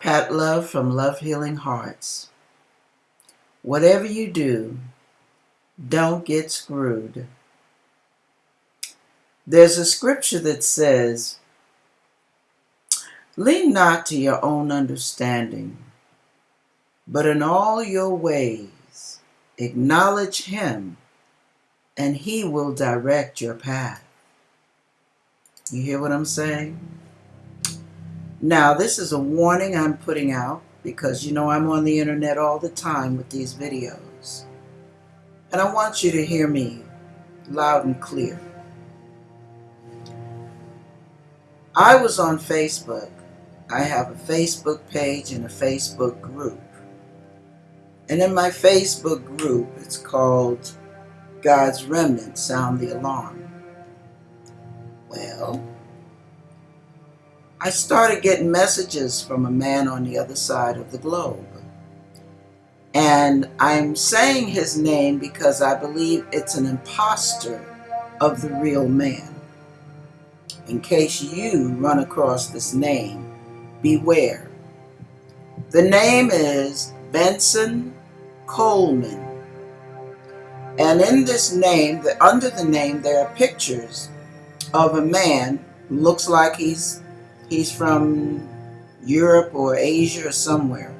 Pat Love from Love Healing Hearts. Whatever you do, don't get screwed. There's a scripture that says, Lean not to your own understanding, but in all your ways acknowledge him, and he will direct your path. You hear what I'm saying? Now, this is a warning I'm putting out because you know I'm on the internet all the time with these videos. And I want you to hear me loud and clear. I was on Facebook. I have a Facebook page and a Facebook group. And in my Facebook group, it's called God's Remnant Sound the Alarm. Well, I started getting messages from a man on the other side of the globe. And I'm saying his name because I believe it's an impostor of the real man. In case you run across this name, beware. The name is Benson Coleman. And in this name, under the name, there are pictures of a man who looks like he's He's from Europe or Asia or somewhere.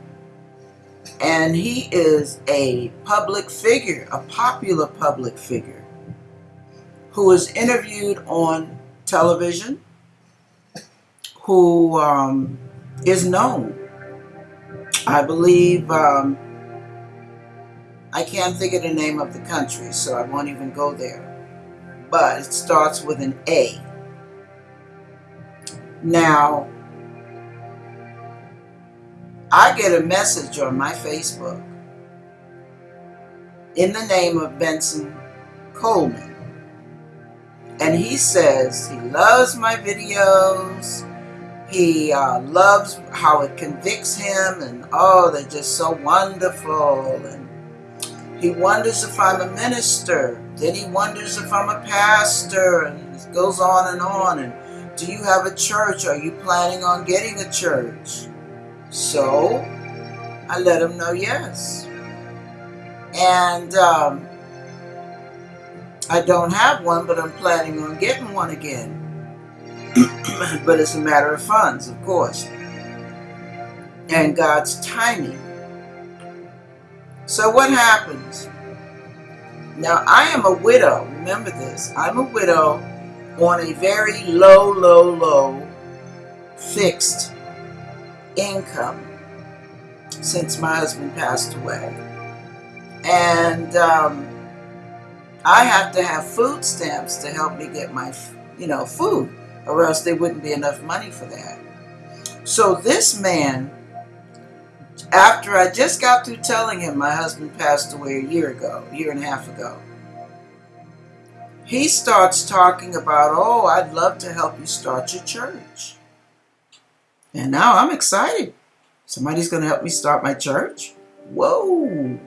And he is a public figure, a popular public figure, who is interviewed on television, who um, is known. I believe, um, I can't think of the name of the country, so I won't even go there. But it starts with an A. Now, I get a message on my Facebook in the name of Benson Coleman. And he says he loves my videos. He uh, loves how it convicts him, and oh, they're just so wonderful. And he wonders if I'm a minister. Then he wonders if I'm a pastor, and it goes on and on. And do you have a church? Are you planning on getting a church? So I let him know yes. And um, I don't have one, but I'm planning on getting one again. but it's a matter of funds, of course, and God's timing. So what happens? Now, I am a widow. Remember this. I'm a widow on a very low, low, low fixed income since my husband passed away. And um, I have to have food stamps to help me get my, you know, food, or else there wouldn't be enough money for that. So this man, after I just got through telling him my husband passed away a year ago, a year and a half ago, he starts talking about, oh, I'd love to help you start your church. And now I'm excited. Somebody's going to help me start my church? Whoa.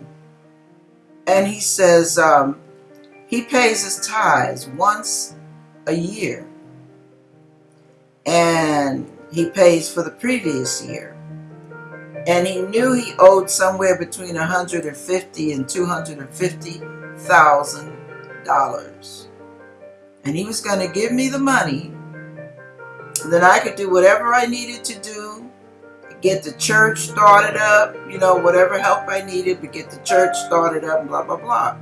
And he says um, he pays his tithes once a year. And he pays for the previous year. And he knew he owed somewhere between 150 and 250 thousand dollars and he was going to give me the money then I could do whatever I needed to do get the church started up you know whatever help I needed to get the church started up blah blah blah.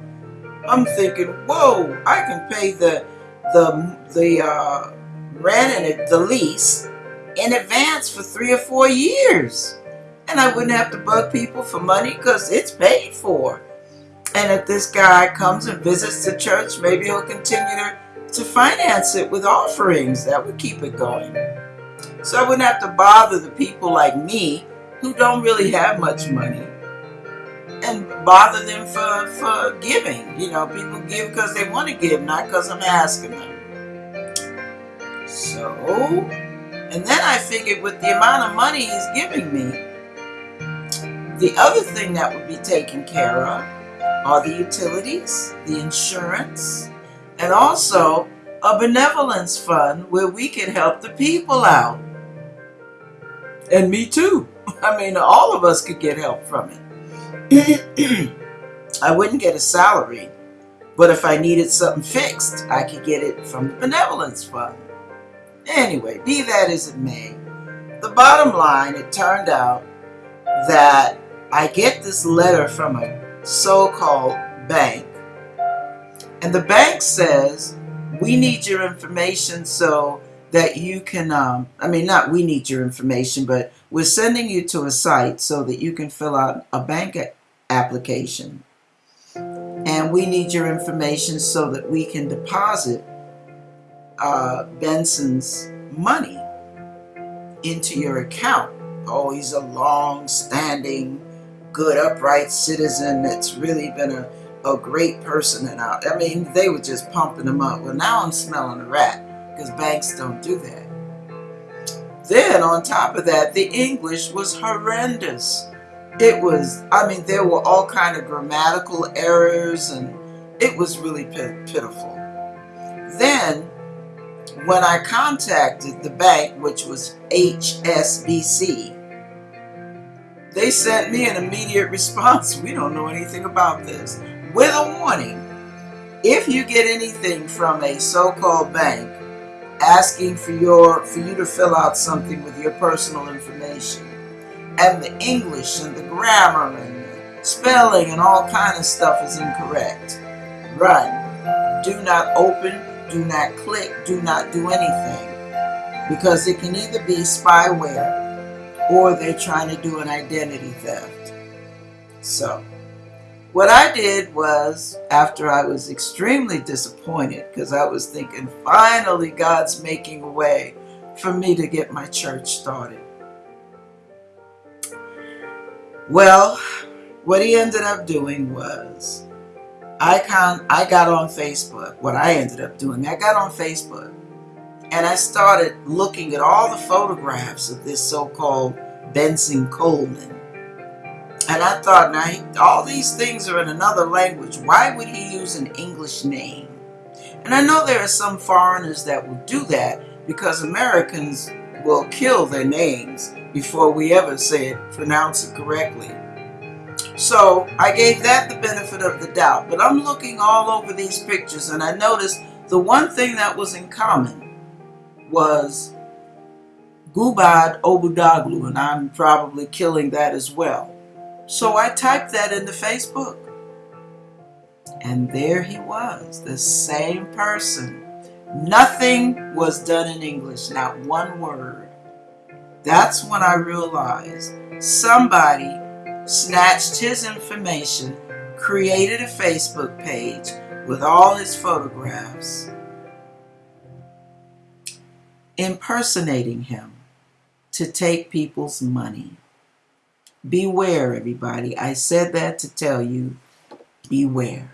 I'm thinking whoa I can pay the the the uh, rent and the lease in advance for three or four years. And I wouldn't have to bug people for money because it's paid for. And if this guy comes and visits the church maybe he'll continue to to finance it with offerings. That would keep it going. So I wouldn't have to bother the people like me who don't really have much money and bother them for, for giving. You know, people give because they want to give, not because I'm asking them. So, and then I figured with the amount of money he's giving me, the other thing that would be taken care of are the utilities, the insurance, and also a benevolence fund where we can help the people out. And me too. I mean, all of us could get help from it. I wouldn't get a salary, but if I needed something fixed, I could get it from the benevolence fund. Anyway, be that as it may, the bottom line, it turned out that I get this letter from a so-called bank, and the bank says, we need your information so that you can, um, I mean, not we need your information, but we're sending you to a site so that you can fill out a bank application. And we need your information so that we can deposit uh, Benson's money into your account. Oh, he's a long-standing, good, upright citizen that's really been a, a great person. And I, I mean, they were just pumping him up. Well, now I'm smelling a rat because banks don't do that. Then on top of that, the English was horrendous. It was, I mean, there were all kind of grammatical errors and it was really pitiful. Then, when I contacted the bank, which was HSBC, they sent me an immediate response. We don't know anything about this. With a warning, if you get anything from a so-called bank, asking for your for you to fill out something with your personal information and the English and the grammar and the spelling and all kind of stuff is incorrect run. Do not open do not click do not do anything because it can either be spyware or they're trying to do an identity theft. So what I did was, after I was extremely disappointed, because I was thinking, finally God's making a way for me to get my church started. Well, what he ended up doing was, I, con I got on Facebook. What I ended up doing, I got on Facebook and I started looking at all the photographs of this so-called Benson Coleman and I thought, now, he, all these things are in another language. Why would he use an English name? And I know there are some foreigners that will do that because Americans will kill their names before we ever say it, pronounce it correctly. So I gave that the benefit of the doubt. But I'm looking all over these pictures and I noticed the one thing that was in common was Gubad Obudaglu, and I'm probably killing that as well. So I typed that into Facebook. And there he was, the same person. Nothing was done in English, not one word. That's when I realized somebody snatched his information, created a Facebook page with all his photographs, impersonating him to take people's money. Beware, everybody. I said that to tell you, beware.